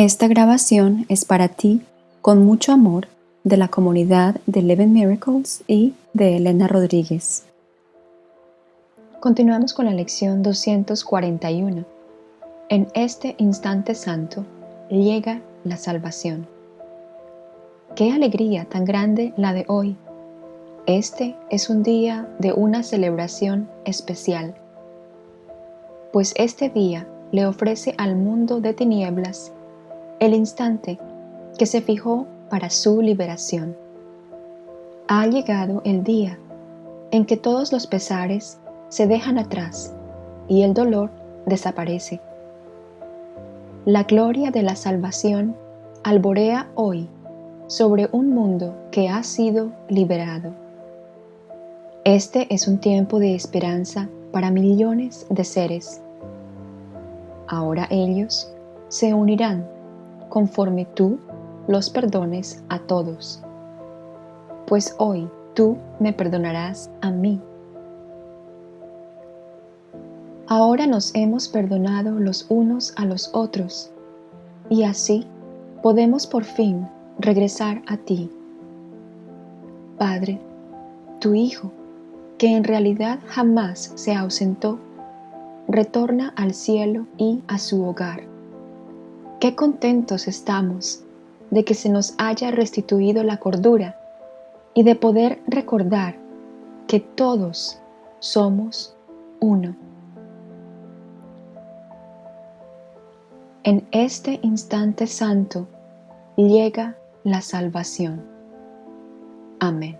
Esta grabación es para ti con mucho amor de la comunidad de Eleven Miracles y de Elena Rodríguez. Continuamos con la lección 241. En este instante santo llega la salvación. Qué alegría tan grande la de hoy. Este es un día de una celebración especial, pues este día le ofrece al mundo de tinieblas el instante que se fijó para su liberación. Ha llegado el día en que todos los pesares se dejan atrás y el dolor desaparece. La gloria de la salvación alborea hoy sobre un mundo que ha sido liberado. Este es un tiempo de esperanza para millones de seres. Ahora ellos se unirán conforme tú los perdones a todos. Pues hoy tú me perdonarás a mí. Ahora nos hemos perdonado los unos a los otros y así podemos por fin regresar a ti. Padre, tu Hijo, que en realidad jamás se ausentó, retorna al cielo y a su hogar Qué contentos estamos de que se nos haya restituido la cordura y de poder recordar que todos somos uno. En este instante santo llega la salvación. Amén.